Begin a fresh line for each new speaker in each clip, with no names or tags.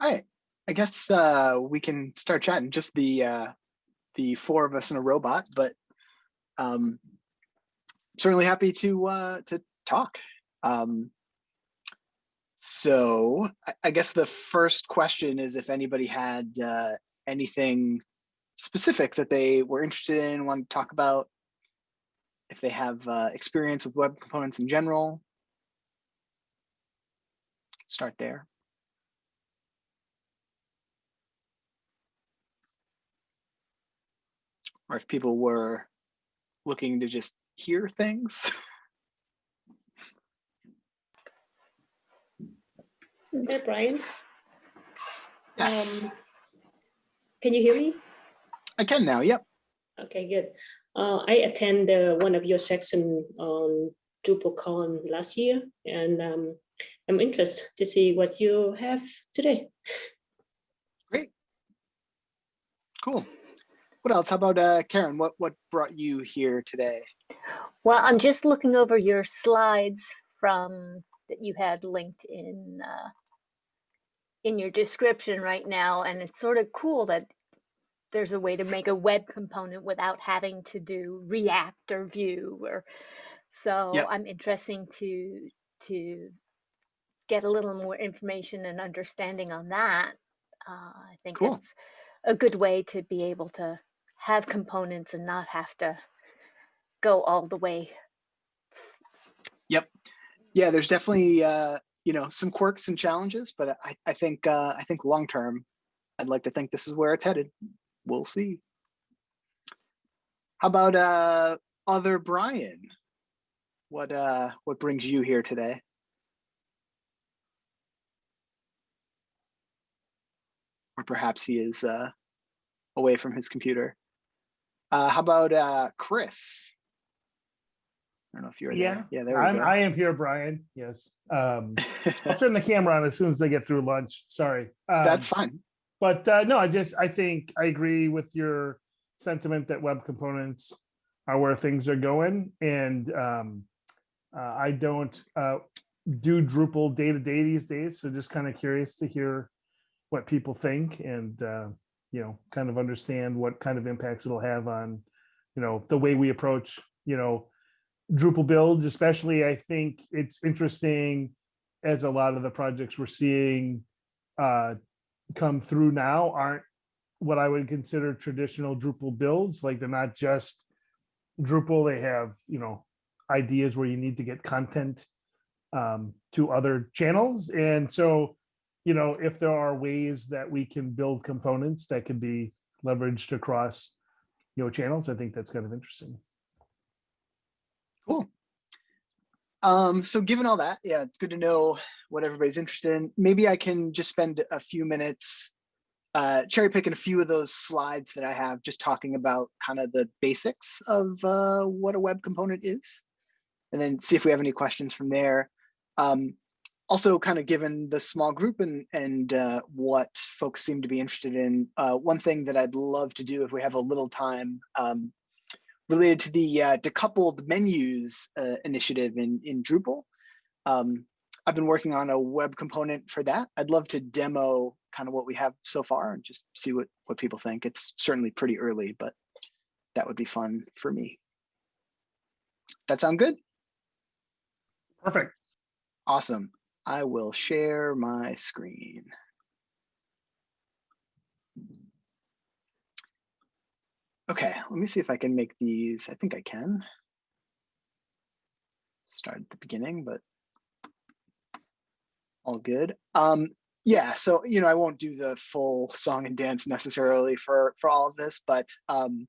All right, I guess uh, we can start chatting. Just the uh, the four of us in a robot, but um, certainly happy to uh, to talk. Um, so I, I guess the first question is if anybody had uh, anything specific that they were interested in, want to talk about, if they have uh, experience with web components in general. Start there. Or if people were looking to just hear things.
Hey, Brian.
Yes,
Um, can you hear me?
I can now. Yep.
Okay, good. Uh, I attend uh, one of your section on DrupalCon last year, and um, I'm interested to see what you have today. Great.
Cool. What else? How about uh, Karen? What what brought you here today?
Well, I'm just looking over your slides from that you had linked in uh, in your description right now, and it's sort of cool that there's a way to make a web component without having to do React or Vue or so
Yep.
I'm interesting to to get a little more information and understanding on that. Uh, I think
Cool.
it's a good way to be able to have components and not have to go all the way
Yep. Yeah, there's definitely uh, you know some quirks and challenges, but I I think uh, I think long term, I'd like to think this is where it's headed. We'll see. How about uh, other Brian? What uh what brings you here today? Or perhaps he is uh, away from his computer. Uh, how about uh, Chris? I don't know if you're
Yeah,
there. Yeah, there we
I'm,
go.
I am here, Brian. Yes. Um, I'll turn the camera on as soon as I get through lunch. Sorry. Um,
That's fine.
But uh, no, I just, I think I agree with your sentiment that web components are where things are going. And um, uh, I don't uh, do Drupal day to day these days. So just kind of curious to hear what people think and, uh, you know, kind of understand what kind of impacts it'll have on, you know, the way we approach, you know, Drupal builds, especially, I think it's interesting as a lot of the projects we're seeing uh, come through now aren't what I would consider traditional Drupal builds. Like they're not just Drupal, they have, you know, ideas where you need to get content um, to other channels. And so, you know, if there are ways that we can build components that can be leveraged across, you know, channels, I think that's kind of interesting.
Cool. Um, so given all that, yeah, it's good to know what everybody's interested in. Maybe I can just spend a few minutes uh, cherry picking a few of those slides that I have, just talking about kind of the basics of uh, what a web component is, and then see if we have any questions from there. Um, also, kind of given the small group and and uh, what folks seem to be interested in, uh, one thing that I'd love to do if we have a little time um, related to the uh, decoupled menus uh, initiative in, in Drupal. Um, I've been working on a web component for that. I'd love to demo kind of what we have so far and just see what, what people think. It's certainly pretty early, but that would be fun for me. That sound good?
Perfect.
Awesome. I will share my screen. Okay, let me see if I can make these. I think I can. Start at the beginning, but all good. Um, yeah, so you know, I won't do the full song and dance necessarily for for all of this, but um,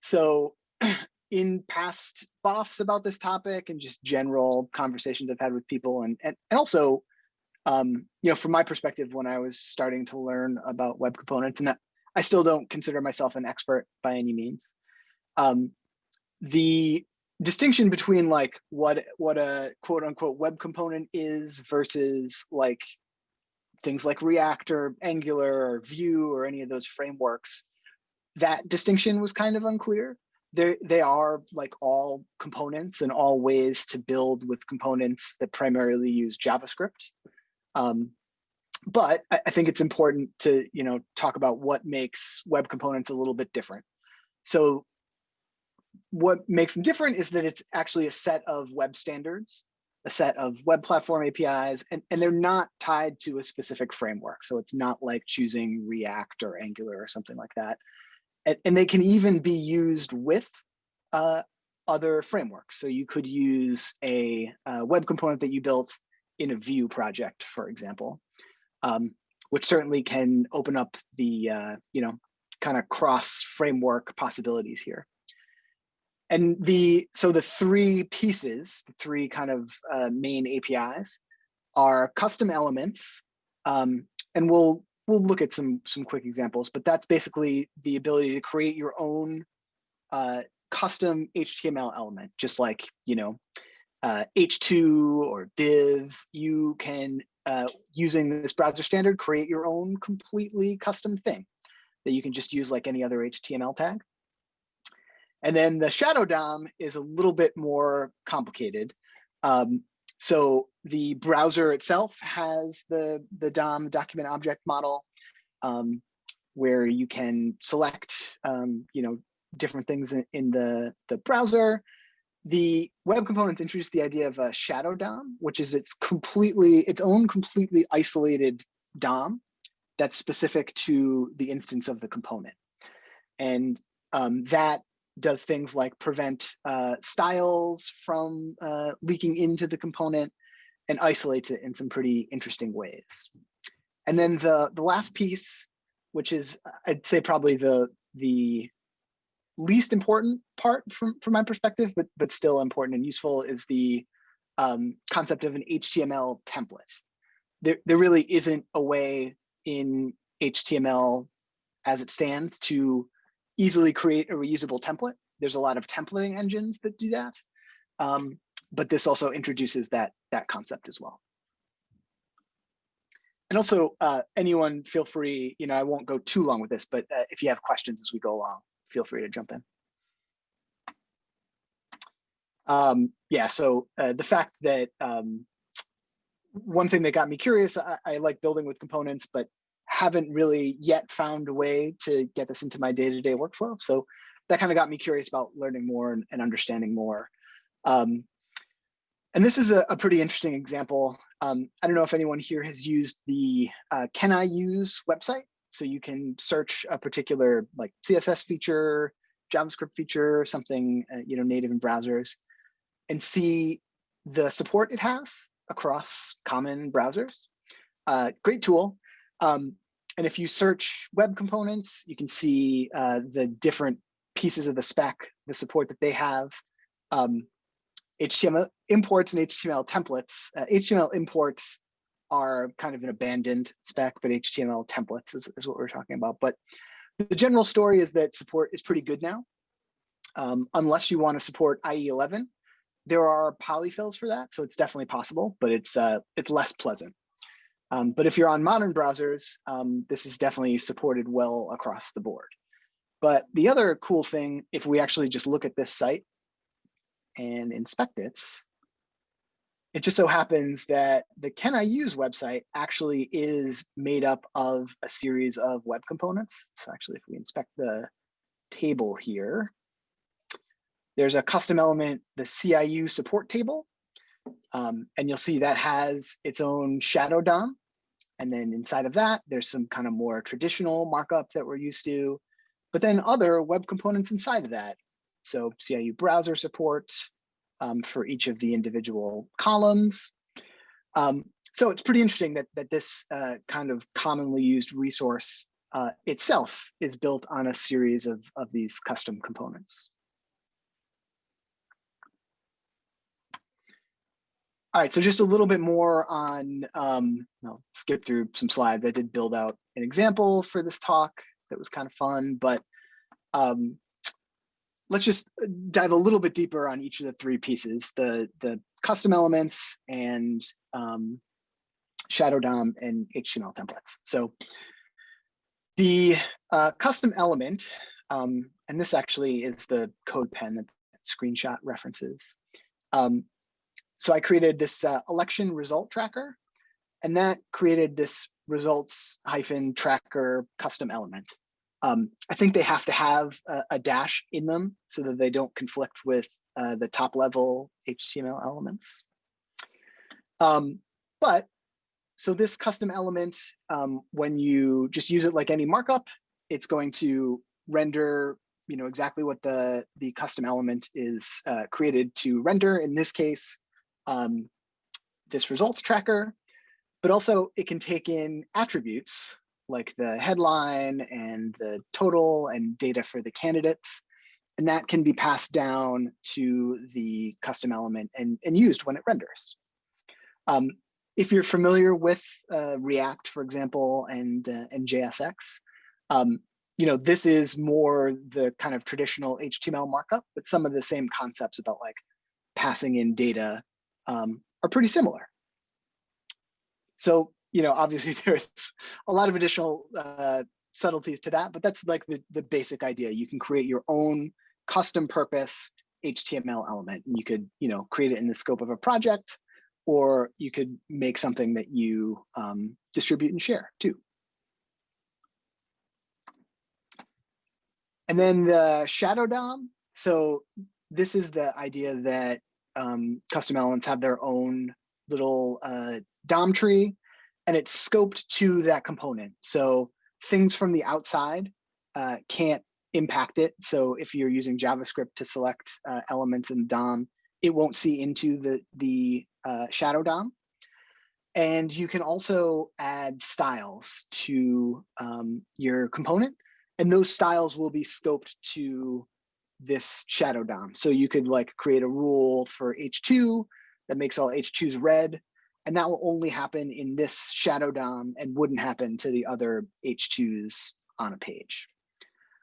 so in past BOFs about this topic and just general conversations I've had with people, and and, and also, um, you know, from my perspective, when I was starting to learn about web components, and I still don't consider myself an expert by any means. Um, the distinction between like what what a quote unquote web component is versus like things like React or Angular or Vue or any of those frameworks, that distinction was kind of unclear. They they are like all components and all ways to build with components that primarily use JavaScript. Um, but I, I think it's important to, you know, talk about what makes web components a little bit different. So what makes them different is that it's actually a set of web standards, a set of web platform APIs, and, and they're not tied to a specific framework. So it's not like choosing React or Angular or something like that. And, and they can even be used with uh, other frameworks. So you could use a, a web component that you built in a Vue project, for example, um, which certainly can open up the, uh, you know, kind of cross framework possibilities here. And the so the three pieces, the three kind of uh, main APIs are custom elements. Um, and we'll we'll look at some some quick examples, but that's basically the ability to create your own uh, custom HTML element, just like you know uh, H2 or div. You can uh, using this browser standard create your own completely custom thing that you can just use like any other HTML tag. And then the shadow DOM is a little bit more complicated. Um, so the browser itself has the, the DOM document object model um, where you can select, um, you know, different things in, in, the, the browser. The web components introduce the idea of a shadow DOM, which is its completely, its own completely isolated DOM that's specific to the instance of the component. And um, that does things like prevent uh, styles from uh, leaking into the component and isolates it in some pretty interesting ways. And then the, the last piece, which is, I'd say probably the, the least important part from, from my perspective, but, but still important and useful is the um, concept of an HTML template. There, there really isn't a way in HTML as it stands to easily create a reusable template. There's a lot of templating engines that do that. Um, but this also introduces that, that concept as well. And also uh, anyone feel free, you know, I won't go too long with this, but uh, if you have questions as we go along, feel free to jump in. Um, yeah, so uh, the fact that um, one thing that got me curious, I, I, like building with components, but haven't really yet found a way to get this into my day-to-day -day workflow. So that kind of got me curious about learning more and, and understanding more. Um, and this is a, a pretty interesting example. Um, I don't know if anyone here has used the uh, Can I Use website. So you can search a particular like CSS feature, JavaScript feature, something uh, you know native in browsers, and see the support it has across common browsers. Uh, great tool. Um, and if you search web components, you can see uh, the different pieces of the spec, the support that they have, um, HTML imports and HTML templates. Uh, HTML imports are kind of an abandoned spec, but HTML templates is, is what we're talking about. But the general story is that support is pretty good now. Um, unless you want to support IE11, there are polyfills for that, so it's definitely possible, but it's uh, it's less pleasant. Um, but if you're on modern browsers, um, this is definitely supported well across the board. But the other cool thing, if we actually just look at this site and inspect it, it just so happens that the Can I Use website actually is made up of a series of web components. So actually, if we inspect the table here, there's a custom element, the CIU support table. Um, and you'll see that has its own shadow DOM. And then inside of that, there's some kind of more traditional markup that we're used to, but then other web components inside of that. So CIU browser support, um, for each of the individual columns. Um, so it's pretty interesting that, that this uh, kind of commonly used resource uh, itself is built on a series of, of these custom components. All right, so just a little bit more on, um, I'll skip through some slides. I did build out an example for this talk that was kind of fun, but um, let's just uh, dive a little bit deeper on each of the three pieces, the, the custom elements and um, Shadow DOM and HTML templates. So the uh, custom element, um, and this actually is the CodePen that, that screenshot references. Um, so I created this uh, election result tracker, and that created this results hyphen tracker custom element. Um, I think they have to have a, a dash in them so that they don't conflict with uh, the top level HTML elements. Um, but so this custom element, um, when you just use it like any markup, it's going to render you know exactly what the the custom element is uh, created to render. In this case, um, this results tracker, but also it can take in attributes like the headline and the total and data for the candidates. And that can be passed down to the custom element and, and used when it renders. Um, if you're familiar with uh, React, for example, and, uh, and JSX, um, you know, this is more the kind of traditional HTML markup, but some of the same concepts about like passing in data um, are pretty similar. So, you know, obviously there's a lot of additional uh, subtleties to that, but that's like the, the basic idea. You can create your own custom purpose HTML element. And you could, you know, create it in the scope of a project, or you could make something that you um, distribute and share too. And then the shadow DOM. So this is the idea that um, custom elements have their own little uh, DOM tree and it's scoped to that component. So things from the outside uh, can't impact it. So if you're using JavaScript to select uh, elements in DOM, it won't see into the, the uh, shadow DOM. And you can also add styles to um, your component. And those styles will be scoped to this shadow DOM. So you could like create a rule for H2 that makes all H2s red. And that will only happen in this shadow DOM and wouldn't happen to the other H2s on a page.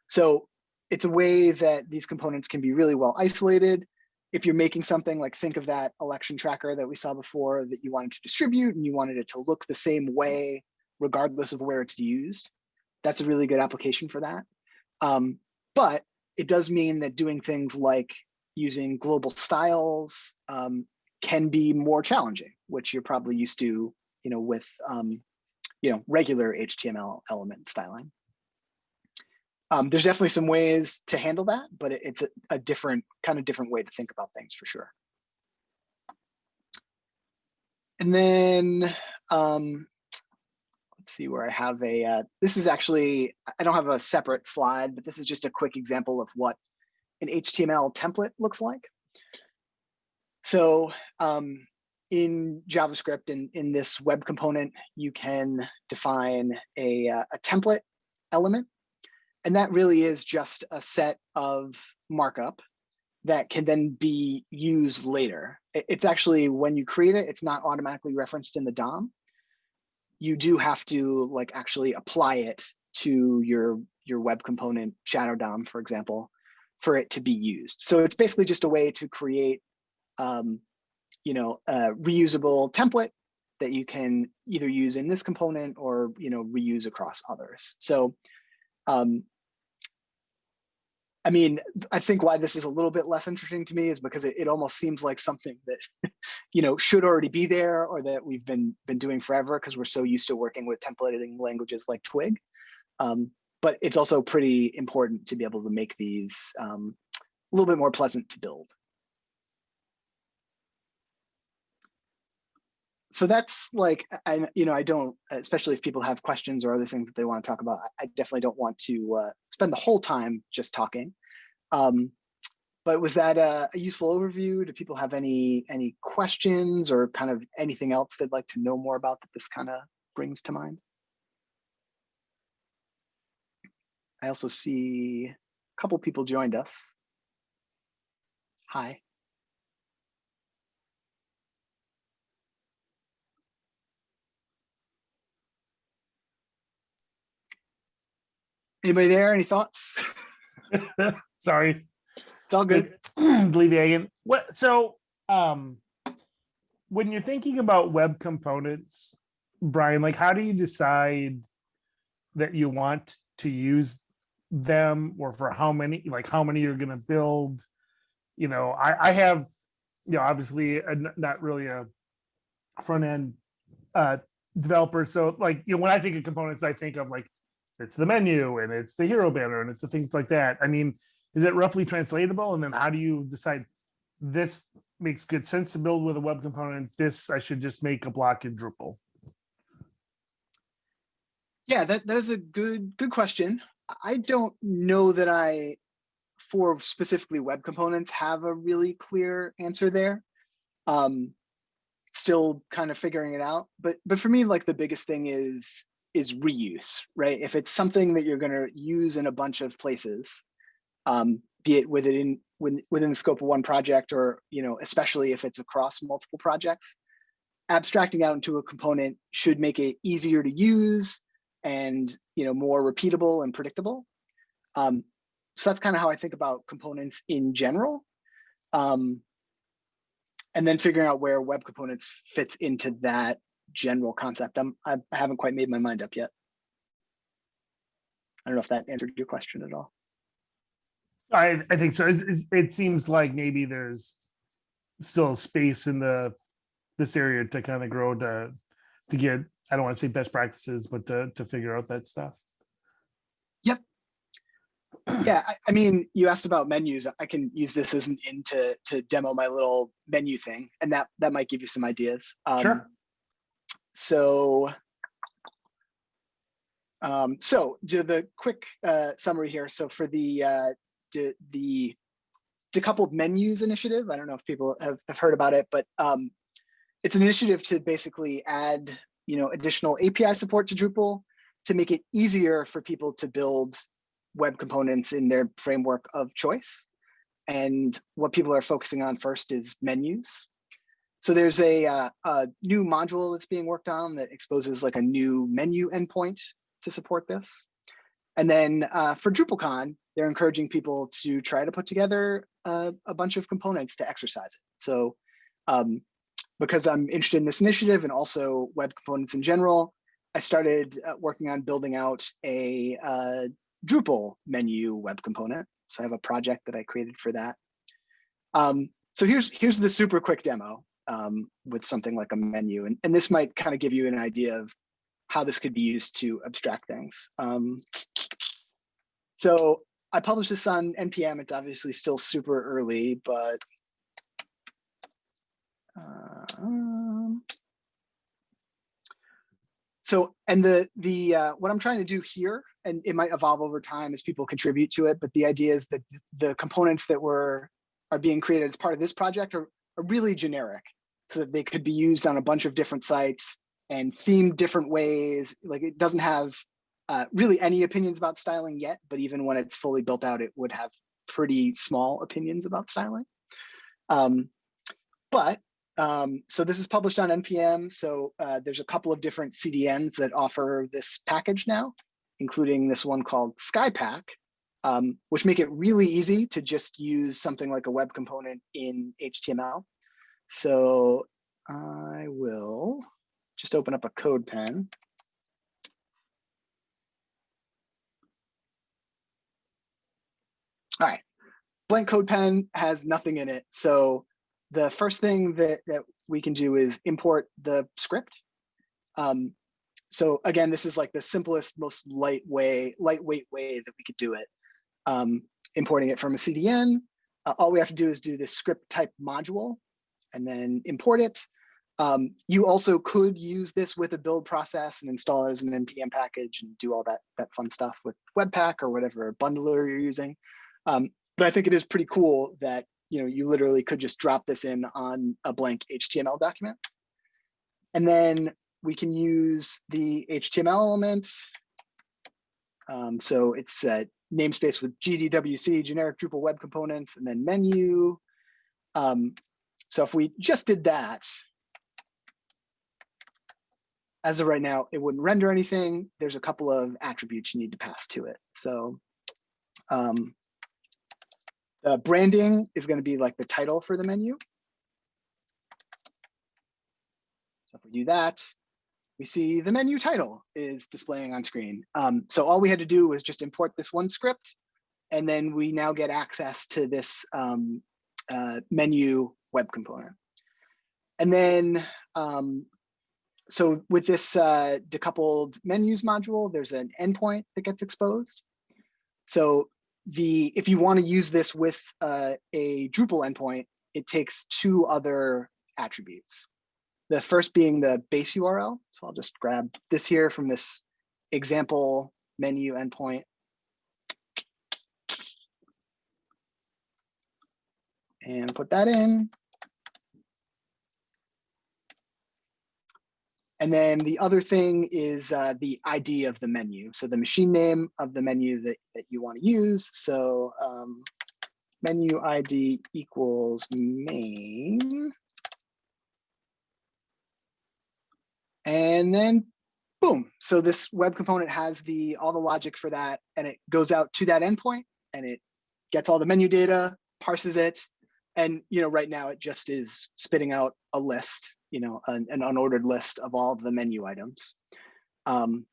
So it's a way that these components can be really well isolated. If you're making something like think of that election tracker that we saw before that you wanted to distribute and you wanted it to look the same way, regardless of where it's used, that's a really good application for that. Um, but it does mean that doing things like using global styles um, can be more challenging, which you're probably used to, you know, with um, you know regular HTML element styling. Um, there's definitely some ways to handle that, but it, it's a, a different kind of different way to think about things for sure. And then um, let's see where I have a, uh, this is actually, I don't have a separate slide, but this is just a quick example of what an HTML template looks like. So um, in JavaScript, in, in this web component, you can define a, uh, a template element. And that really is just a set of markup that can then be used later. It's actually, when you create it, it's not automatically referenced in the DOM. You do have to like actually apply it to your, your web component shadow DOM, for example, for it to be used. So it's basically just a way to create um, you know, a reusable template that you can either use in this component or, you know, reuse across others. So, um, I mean, I think why this is a little bit less interesting to me is because it, it almost seems like something that, you know, should already be there or that we've been been doing forever because we're so used to working with templating languages like Twig. Um, but it's also pretty important to be able to make these um, a little bit more pleasant to build. So that's like I you know I don't especially if people have questions or other things that they want to talk about I definitely don't want to uh, spend the whole time just talking. Um, but was that a, a, useful overview? Do people have any any questions or kind of anything else they'd like to know more about that this kind of brings to mind? I also see a couple people joined us. Hi Anybody there? Any thoughts?
Sorry.
It's all good.
Believe again. What so um when you're thinking about web components, Brian, like how do you decide that you want to use them or for how many like how many you're gonna build? You know, I, I have, you know, obviously a, not really a front end uh developers. So like, you know, when I think of components, I think of like, it's the menu and it's the hero banner and it's the things like that. I mean, is it roughly translatable? And then how do you decide this makes good sense to build with a web component? This I should just make a block in Drupal.
Yeah, that, that is a good, good question. I don't know that I, for specifically web components, have a really clear answer there. Um, still kind of figuring it out, but, but for me, like the biggest thing is, is reuse, right? If it's something that you're gonna use in a bunch of places, um, be it within, within, within the scope of one project or, you know, especially if it's across multiple projects, abstracting out into a component should make it easier to use and you know more repeatable and predictable. Um, so that's kind of how I think about components in general. Um, and then figuring out where web components fits into that general concept. I'm, I haven't quite made my mind up yet. I don't know if that answered your question at all.
I, I think so. It, it- it seems like maybe there's still space in the, this area to kind of grow to, to get, I don't want to say best practices, but to, to figure out that stuff. Yep.
Yeah, I, I mean, you asked about menus. I can use this as an in to, to demo my little menu thing, and that that might give you some ideas. Um, sure. So, um, so the quick uh, summary here. So for the uh, the, the decoupled menus initiative, I don't know if people have, have heard about it, but um, it's an initiative to basically add you know additional API support to Drupal to make it easier for people to build web components in their framework of choice. And what people are focusing on first is menus. So there's a, uh, a new module that's being worked on that exposes like a new menu endpoint to support this. And then uh, for DrupalCon, they're encouraging people to try to put together a, a bunch of components to exercise it. So um, because I'm interested in this initiative and also web components in general, I started uh, working on building out a uh, Drupal menu web component. So I have a project that I created for that. Um, so here's here's the super quick demo um, with something like a menu, and, and this might kind of give you an idea of how this could be used to abstract things. Um, so I published this on NPM. It's obviously still super early, but um, so and the the uh, what I'm trying to do here, and it might evolve over time as people contribute to it, but the idea is that the components that were are being created as part of this project are, are really generic, so that they could be used on a bunch of different sites and themed different ways. Like it doesn't have uh, really any opinions about styling yet, but even when it's fully built out, it would have pretty small opinions about styling. Um, but um, so this is published on NPM. So uh, there's a couple of different CDNs that offer this package now, including this one called Skypack, um, which make it really easy to just use something like a web component in HTML. So I will just open up a code pen. All right, blank code pen has nothing in it. So the first thing that, that we can do is import the script. Um, so again, this is like the simplest, most light way, lightweight way that we could do it. Um, importing it from a CDN, uh, all we have to do is do this script type module and then import it. Um, you also could use this with a build process and install it as an NPM package and do all that, that fun stuff with Webpack or whatever bundler you're using. Um, but I think it is pretty cool that you know you literally could just drop this in on a blank HTML document. And then we can use the HTML element. Um, so it's a namespace with GDWC, generic Drupal web components, and then menu. Um, so if we just did that, as of right now, it wouldn't render anything. There's a couple of attributes you need to pass to it. So um, the branding is going to be like the title for the menu. So if we do that, we see the menu title is displaying on screen. Um, so all we had to do was just import this one script, and then we now get access to this um, uh, menu web component. And then, um, so with this uh, decoupled menus module, there's an endpoint that gets exposed. So the if you want to use this with uh, a Drupal endpoint, it takes two other attributes. The first being the base URL. So I'll just grab this here from this example menu endpoint. And put that in. And then the other thing is uh, the ID of the menu. So the machine name of the menu that, that you want to use. So um, menu ID equals main. And then boom. So this web component has the all the logic for that and it goes out to that endpoint and it gets all the menu data, parses it. And you know, right now it just is spitting out a list, you know, an, an unordered list of all the menu items. Um,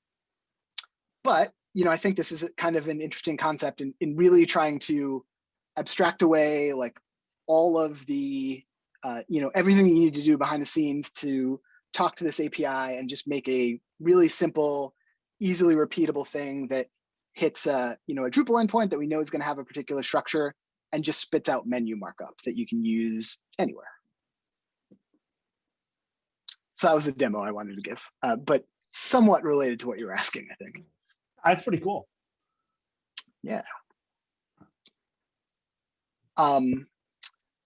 but you know, I think this is a kind of an interesting concept in, in really trying to abstract away like all of the, uh, you know, everything you need to do behind the scenes to talk to this API and just make a really simple, easily repeatable thing that hits a, you know, a Drupal endpoint that we know is going to have a particular structure and just spits out menu markup that you can use anywhere. So that was the demo I wanted to give, uh, but somewhat related to what you're asking, I think.
That's pretty cool.
Yeah. Um,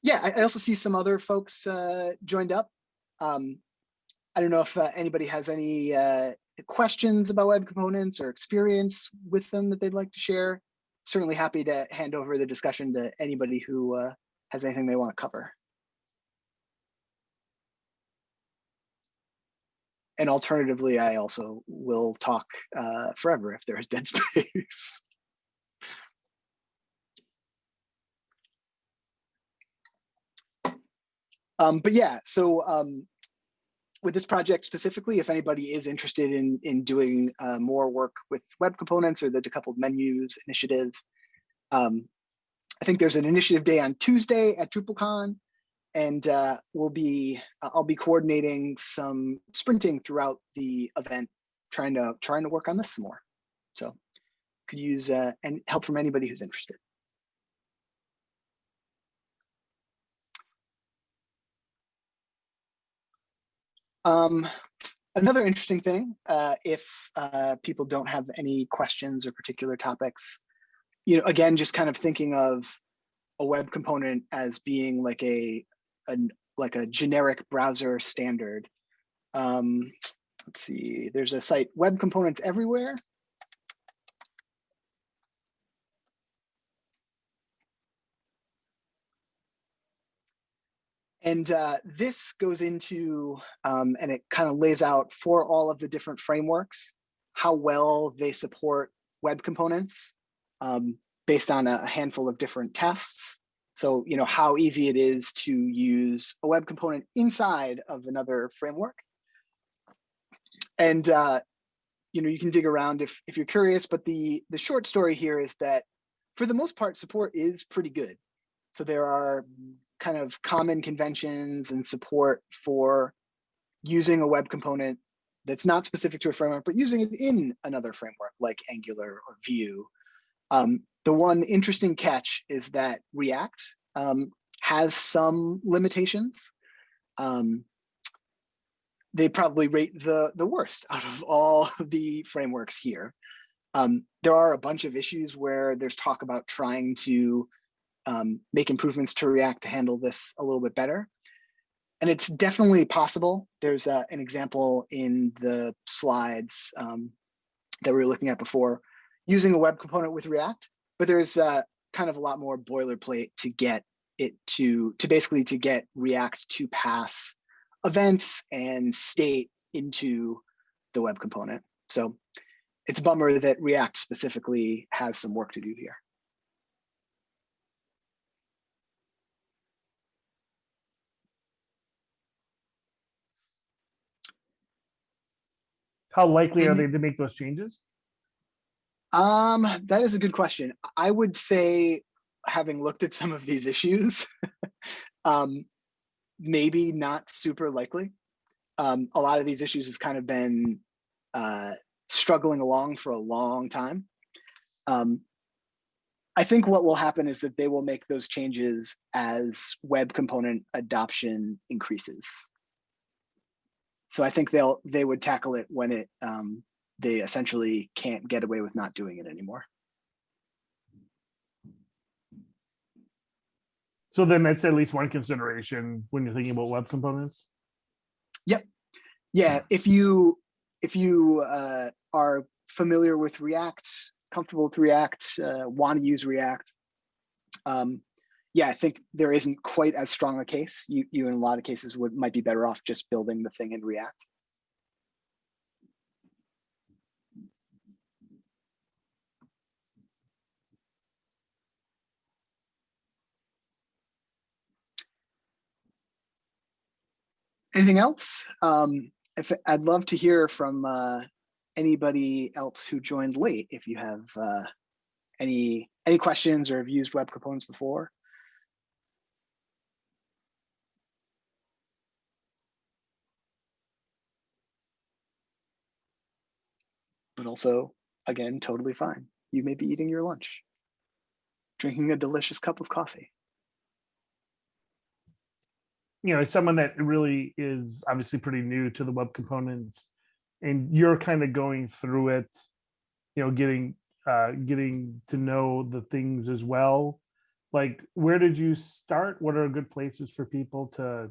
yeah, I, I also see some other folks uh, joined up. Um, I don't know if uh, anybody has any uh, questions about web components or experience with them that they'd like to share. Certainly happy to hand over the discussion to anybody who uh, has anything they want to cover. And alternatively, I also will talk uh, forever if there is dead space. Um, but yeah, so um, with this project specifically, if anybody is interested in, in doing uh, more work with web components or the decoupled menus initiative, um, I think there's an initiative day on Tuesday at DrupalCon, and uh, we'll be I'll be coordinating some sprinting throughout the event, trying to trying to work on this some more. So could use uh, and help from anybody who's interested. Um, another interesting thing, uh, if uh, people don't have any questions or particular topics, you know, again, just kind of thinking of a web component as being like a, a like a generic browser standard. Um, let's see, there's a site, Web Components Everywhere. And uh, this goes into, um, and it kind of lays out for all of the different frameworks, how well they support web components um, based on a handful of different tests. So, you know, how easy it is to use a web component inside of another framework. And, uh, you know, you can dig around if, if you're curious, but the, the short story here is that for the most part, support is pretty good. So there are kind of common conventions and support for using a web component that's not specific to a framework, but using it in another framework like Angular or Vue. Um, the one interesting catch is that React um, has some limitations. Um, they probably rate the, the worst out of all the frameworks here. Um, there are a bunch of issues where there's talk about trying to um, make improvements to React to handle this a little bit better. And it's definitely possible. There's uh, an example in the slides um, that we were looking at before using a web component with React, but there's uh, kind of a lot more boilerplate to get it to, to basically to get React to pass events and state into the web component. So it's a bummer that React specifically has some work to do here.
How likely are they to make those changes?
Um, that is a good question. I would say, having looked at some of these issues, um, maybe not super likely. Um, a lot of these issues have kind of been uh, struggling along for a long time. Um, I think what will happen is that they will make those changes as web component adoption increases. So I think they'll they would tackle it when it um, they essentially can't get away with not doing it anymore.
So then that's at least one consideration when you're thinking about web components. Yep.
Yeah, if you if you uh, are familiar with React, comfortable with React, uh, want to use React, um, yeah, I think there isn't quite as strong a case. You you in a lot of cases would might be better off just building the thing in React. Anything else? Um, if I'd love to hear from uh, anybody else who joined late. If you have uh, any any questions or have used web components before. But also, again, totally fine. You may be eating your lunch, drinking a delicious cup of coffee.
you know, someone that really is obviously pretty new to the web components and you're kind of going through it, you know, getting uh getting to know the things as well. Like where did you start? What are good places for people to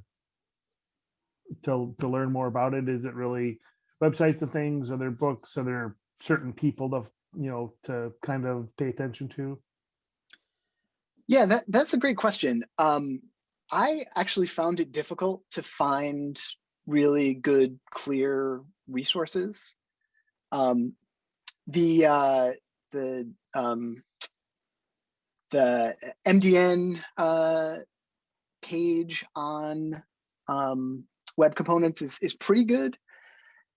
to to learn more about it? Is it really websites and things? Are there books? Are there certain people to you know to kind of pay attention to?
Yeah, that, that's a great question. Um, I actually found it difficult to find really good, clear resources. Um, the uh, the um, the MDN uh, page on um, web components is is pretty good.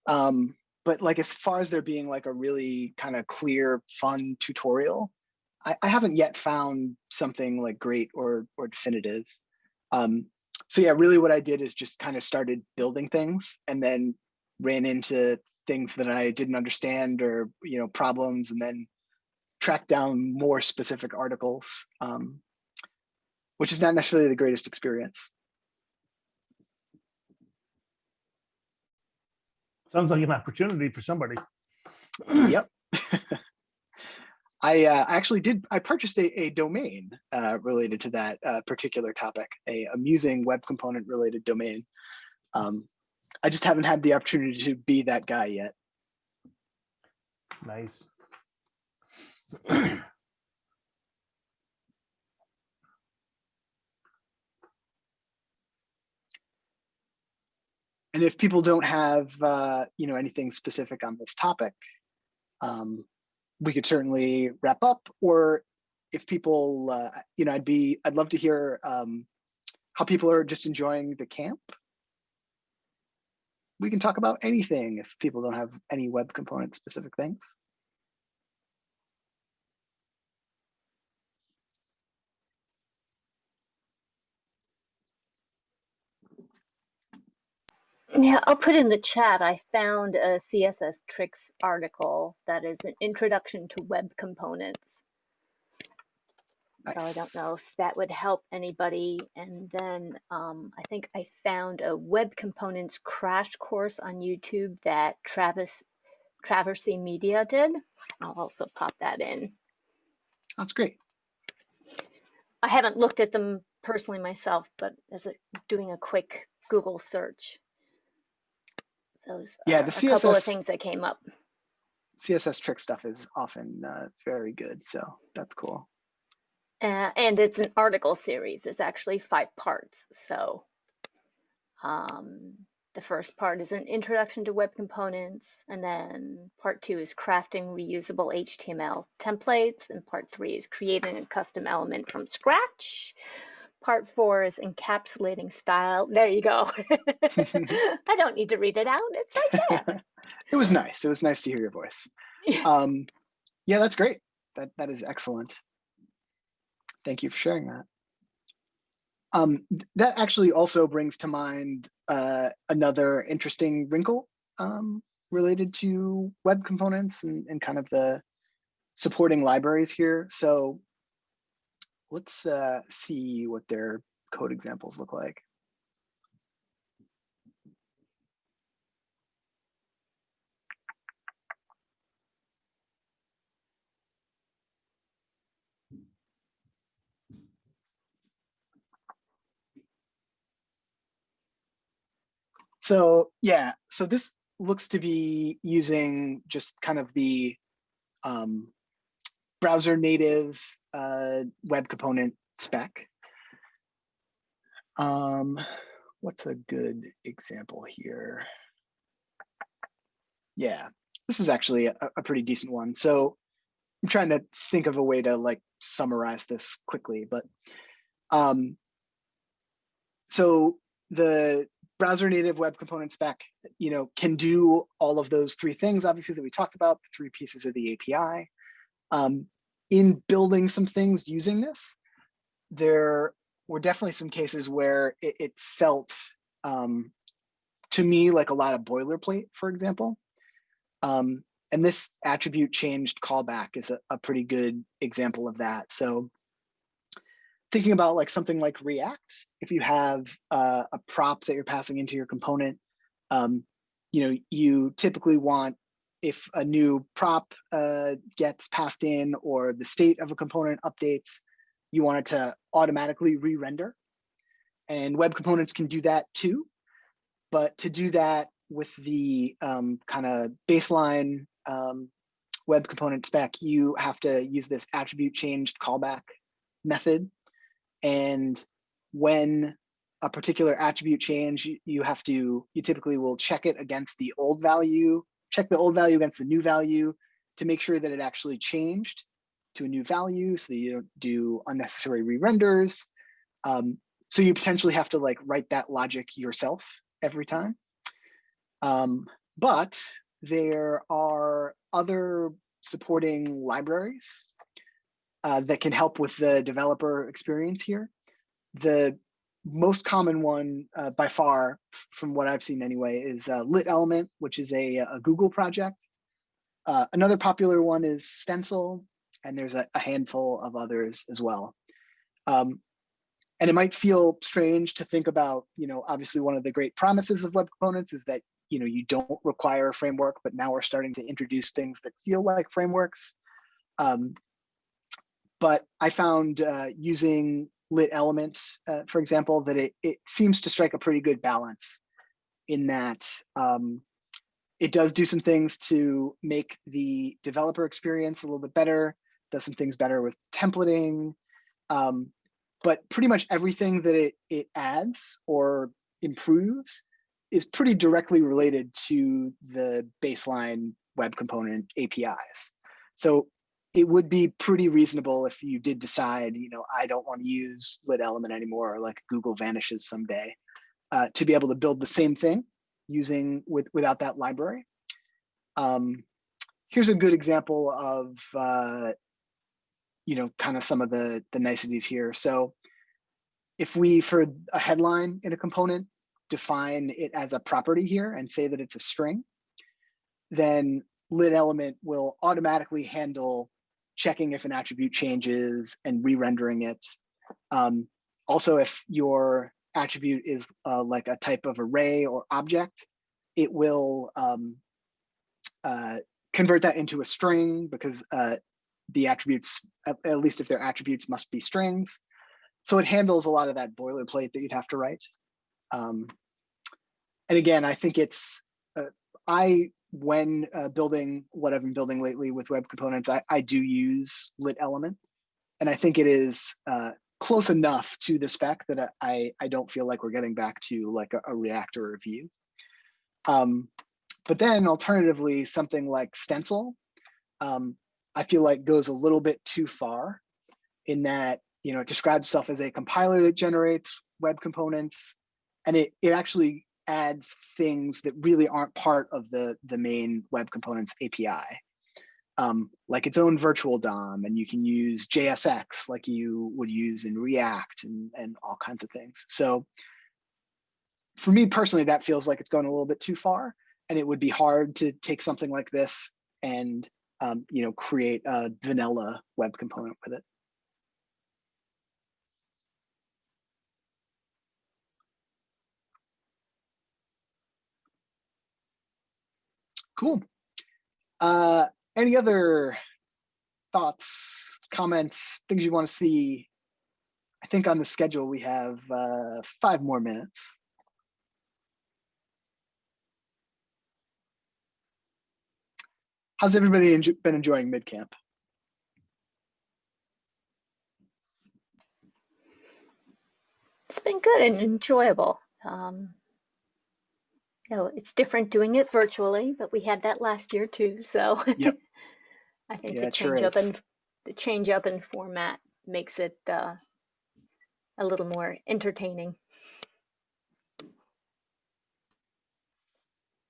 Um, but like as far as there being like a really kind of clear, fun tutorial, I, I haven't yet found something like great or or definitive. Um, so yeah, really what I did is just kind of started building things and then ran into things that I didn't understand or, you know, problems and then tracked down more specific articles, um, which is not necessarily the greatest experience.
Sounds like an opportunity for somebody.
yep. I uh, actually did, I purchased a, a domain uh, related to that uh, particular topic, a amusing web component related domain. Um, I just haven't had the opportunity to be that guy yet.
Nice.
And if people don't have, uh, you know, anything specific on this topic, um, we could certainly wrap up. Or if people, uh, you know, I'd be, I'd love to hear um, how people are just enjoying the camp. We can talk about anything if people don't have any web component specific things.
Yeah, I'll put in the chat. I found a CSS tricks article that is an introduction to web components. So I don't know if that would help anybody. And then um, I think I found a web components crash course on YouTube that Travis Traversy Media did. I'll also pop that in.
That's great.
I haven't looked at them personally myself, but as a, doing a quick Google search, those
Yeah,
are
the
a couple of
CSS
things that came up.
CSS trick stuff is often uh, very good, so that's cool.
Uh, and it's an article series. It's actually five parts. So um, the first part is an introduction to web components, and then part two is crafting reusable HTML templates, and part three is creating a custom element from scratch. Part four is encapsulating style. There you go. I don't need to read it out. It's right there.
it was nice. It was nice to hear your voice.
Yeah.
Um, yeah, that's great. That that is excellent. Thank you for sharing that. Um, th- that actually also brings to mind uh, another interesting wrinkle um, related to web components and, and kind of the supporting libraries here. So let's uh, see what their code examples look like. So yeah, so this looks to be using just kind of the um, browser native uh, web component spec. Um, what's a good example here? Yeah, this is actually a, a pretty decent one. So I'm trying to think of a way to like summarize this quickly, but um, so the browser native web component spec, you know, can do all of those three things, obviously, that we talked about, the three pieces of the API. Um, in building some things using this, there were definitely some cases where it, it felt um, to me like a lot of boilerplate, for example. Um, and this attribute changed callback is a, a pretty good example of that. So thinking about like something like React, if you have uh, a prop that you're passing into your component, um, you know, you typically want if a new prop uh, gets passed in or the state of a component updates, you want it to automatically re-render. And web components can do that too. But to do that with the um, kind of baseline um, web component spec, you have to use this attribute changed callback method and when a particular attribute change, you have to, you typically will check it against the old value, check the old value against the new value to make sure that it actually changed to a new value so that you don't do unnecessary re-renders. Um, so you potentially have to like write that logic yourself every time. Um, but there are other supporting libraries uh, that can help with the developer experience here. The most common one uh, by far, from what I've seen anyway, is uh, Lit Element, which is a, a Google project. Uh, another popular one is Stencil, and there's a, a handful of others as well. Um, and it might feel strange to think about, you know, obviously one of the great promises of web components is that, you know, you don't require a framework, but now we're starting to introduce things that feel like frameworks. Um, but I found uh, using lit element, uh, for example, that it, it seems to strike a pretty good balance in that um, it does do some things to make the developer experience a little bit better, does some things better with templating, um, but pretty much everything that it, it adds or improves is pretty directly related to the baseline web component APIs. So it would be pretty reasonable if you did decide, you know, I don't want to use lit element anymore, or like Google vanishes someday, uh, to be able to build the same thing using with without that library. Um, here's a good example of, uh, you know, kind of some of the the niceties here. So if we, for a headline in a component, define it as a property here and say that it's a string, then lit element will automatically handle checking if an attribute changes and re-rendering it. Um, also, if your attribute is uh, like a type of array or object, it will um, uh, convert that into a string because uh, the attributes, at, at, least if they're attributes must be strings. So it handles a lot of that boilerplate that you'd have to write. Um, and again, I think it's, uh, I when uh, building what I've been building lately with web components, I, I do use lit element. And I think it is uh, close enough to the spec that I, I don't feel like we're getting back to like a, a React or a. Um, but then alternatively, something like Stencil, um, I feel like goes a little bit too far in that, you know, it describes itself as a compiler that generates web components. And it, it actually adds things that really aren't part of the, the main web components API. um, like its own virtual DOM, and you can use JSX like you would use in React and, and all kinds of things. So for me personally, that feels like it's going a little bit too far, and it would be hard to take something like this and um, you know create a vanilla web component with it. Cool. Uh, any other thoughts, comments, things you want to see? I think on the schedule we have uh, five more minutes. How's everybody enjo- been enjoying MidCamp?
It's been good and enjoyable. Um, know, it's different doing it virtually, but we had that last year too. So
Yep.
I think
Yeah,
the
it sure
change up
is.
in the change up in format makes it uh, a little more entertaining.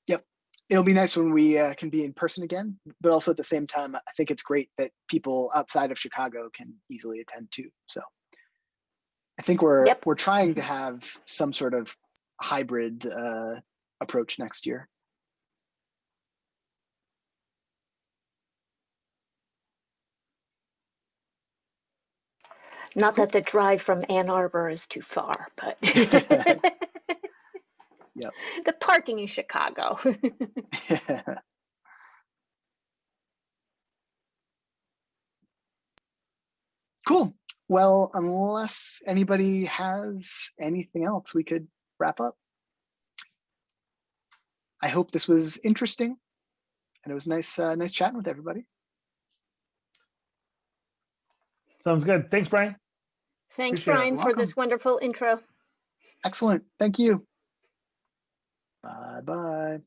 Yep.
It'll be nice when we uh, can be in person again, but also at the same time, I think it's great that people outside of Chicago can easily attend too. So I think we're
Yep.
we're trying to have some sort of hybrid uh, approach next year.
Not that the drive from Ann Arbor is too far, but
Yep.
the parking in Chicago.
cool. Well, unless anybody has anything else, we could wrap up. I hope this was interesting, and it was nice, uh, nice chatting with everybody.
Sounds good. Thanks, Brian.
Thanks,
Appreciate.
Brian, for this wonderful intro.
Excellent. Thank you. Bye bye.